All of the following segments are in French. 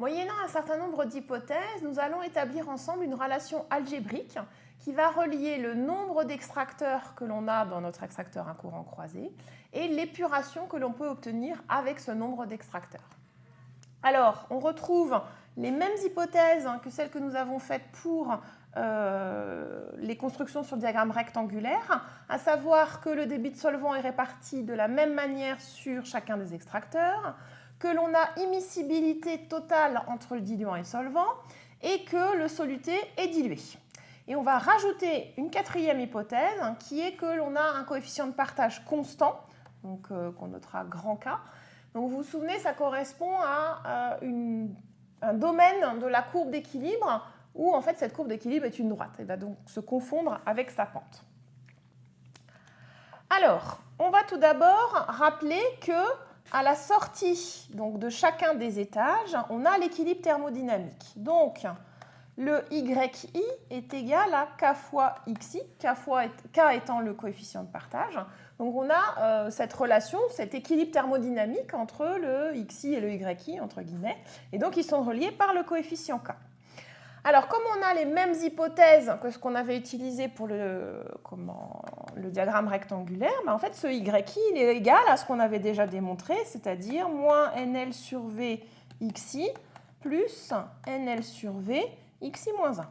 Moyennant un certain nombre d'hypothèses, nous allons établir ensemble une relation algébrique qui va relier le nombre d'extracteurs que l'on a dans notre extracteur à courant croisé et l'épuration que l'on peut obtenir avec ce nombre d'extracteurs. Alors, on retrouve les mêmes hypothèses que celles que nous avons faites pour euh, les constructions sur le diagramme rectangulaire, à savoir que le débit de solvant est réparti de la même manière sur chacun des extracteurs, que l'on a immiscibilité totale entre le diluant et le solvant, et que le soluté est dilué. Et on va rajouter une quatrième hypothèse, qui est que l'on a un coefficient de partage constant, donc euh, qu'on notera grand K. Donc vous vous souvenez, ça correspond à euh, un domaine de la courbe d'équilibre où en fait cette courbe d'équilibre est une droite. Elle va donc se confondre avec sa pente. Alors, on va tout d'abord rappeler que à la sortie donc, de chacun des étages, on a l'équilibre thermodynamique. Donc, le YI est égal à K fois XI, K, K étant le coefficient de partage. Donc on a euh, cette relation, cet équilibre thermodynamique entre le XI et le YI, entre guillemets, et donc ils sont reliés par le coefficient K. Alors, comme on a les mêmes hypothèses que ce qu'on avait utilisé pour le, diagramme rectangulaire, ben, en fait, ce YI il est égal à ce qu'on avait déjà démontré, c'est-à-dire moins NL sur V XI plus NL sur V XI moins 1.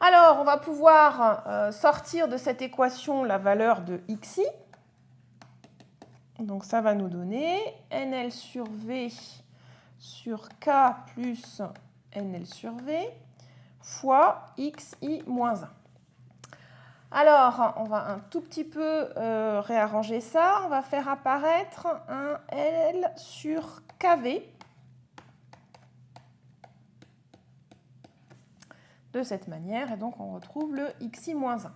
Alors, on va pouvoir euh, sortir de cette équation la valeur de xi. Donc, ça va nous donner NL sur V sur K plus NL sur V fois XI moins 1. Alors, on va un tout petit peu euh, réarranger ça. On va faire apparaître un L sur KV de cette manière. Et donc, on retrouve le XI moins 1.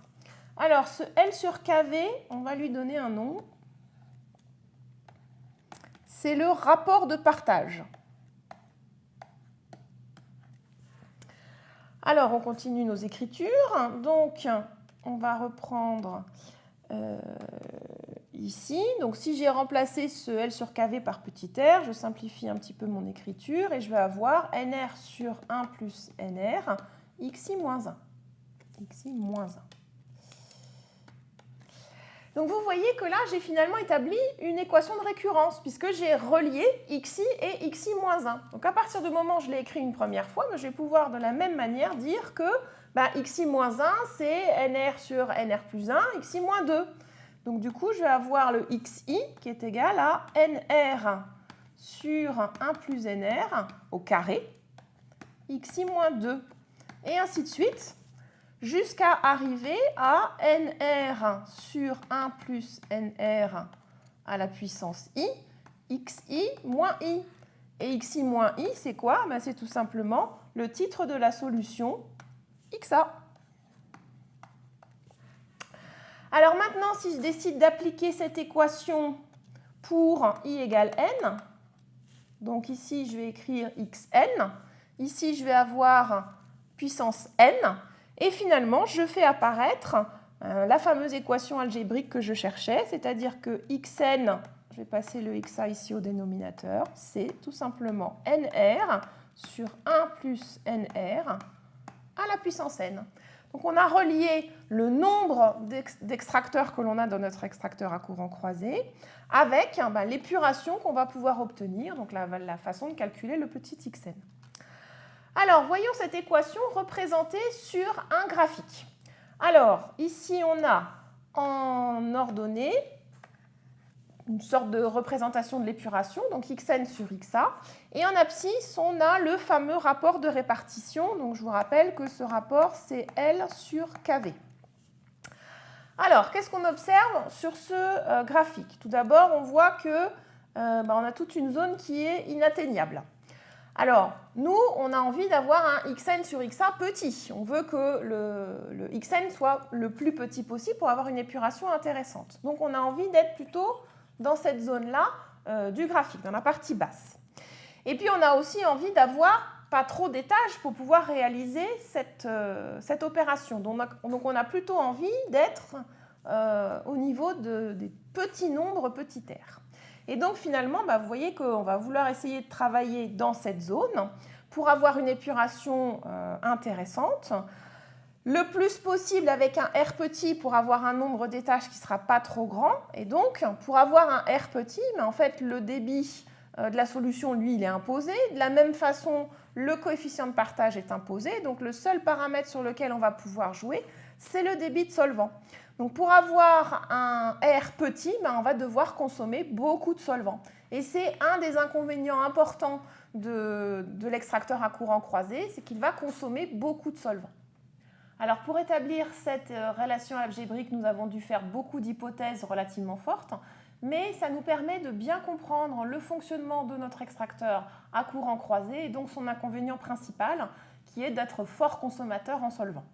Alors, ce L sur KV, on va lui donner un nom. C'est le rapport de partage. Alors, on continue nos écritures. Donc, on va reprendre euh, ici. Donc, si j'ai remplacé ce L sur KV par petit r, je simplifie un petit peu mon écriture et je vais avoir NR sur 1 plus NR, XI moins 1. XI moins 1. Donc vous voyez que là, j'ai finalement établi une équation de récurrence puisque j'ai relié xi et xi moins 1. Donc à partir du moment où je l'ai écrit une première fois, ben, je vais pouvoir de la même manière dire que bah, xi moins 1, c'est nr sur nr plus 1, xi moins 2. Donc du coup, je vais avoir le xi qui est égal à nr sur 1 plus nr au carré, xi moins 2, et ainsi de suite jusqu'à arriver à nr sur 1 plus nr à la puissance i, xi moins i. Et xi moins i, c'est quoi? Ben, C'est tout simplement le titre de la solution xa. Alors maintenant, si je décide d'appliquer cette équation pour i égale n, donc ici je vais écrire xn, ici je vais avoir puissance n, et finalement, je fais apparaître euh, la fameuse équation algébrique que je cherchais, c'est-à-dire que xn, je vais passer le xa ici au dénominateur, c'est tout simplement nr sur 1 plus nr à la puissance n. Donc on a relié le nombre d'extracteurs que l'on a dans notre extracteur à courant croisé avec ben, l'épuration qu'on va pouvoir obtenir, donc la façon de calculer le petit xn. Alors, voyons cette équation représentée sur un graphique. Alors, ici, on a en ordonnée une sorte de représentation de l'épuration, donc xn sur xa. Et en abscisse, on a le fameux rapport de répartition. Donc, je vous rappelle que ce rapport, c'est L sur kV. Alors, qu'est-ce qu'on observe sur ce euh, graphique? Tout d'abord, on voit que euh, bah, a toute une zone qui est inatteignable. Alors, nous, on a envie d'avoir un xn sur xa petit. On veut que le, xn soit le plus petit possible pour avoir une épuration intéressante. Donc, on a envie d'être plutôt dans cette zone-là euh, du graphique, dans la partie basse. Et puis, on a aussi envie d'avoir pas trop d'étages pour pouvoir réaliser cette, euh, opération. Donc, on a plutôt envie d'être euh, au niveau de, des petits nombres petit r. Et donc finalement, bah, vous voyez qu'on va vouloir essayer de travailler dans cette zone pour avoir une épuration euh, intéressante. Le plus possible avec un R petit pour avoir un nombre d'étages qui ne sera pas trop grand. Et donc, pour avoir un R petit, mais en fait, le débit de la solution, lui, il est imposé. De la même façon, le coefficient de partage est imposé. Donc, le seul paramètre sur lequel on va pouvoir jouer, c'est le débit de solvant. Donc pour avoir un R petit, ben, on va devoir consommer beaucoup de solvant. Et c'est un des inconvénients importants de, l'extracteur à courant croisé, c'est qu'il va consommer beaucoup de solvant. Alors pour établir cette euh, relation algébrique, nous avons dû faire beaucoup d'hypothèses relativement fortes, mais ça nous permet de bien comprendre le fonctionnement de notre extracteur à courant croisé et donc son inconvénient principal qui est d'être fort consommateur en solvant.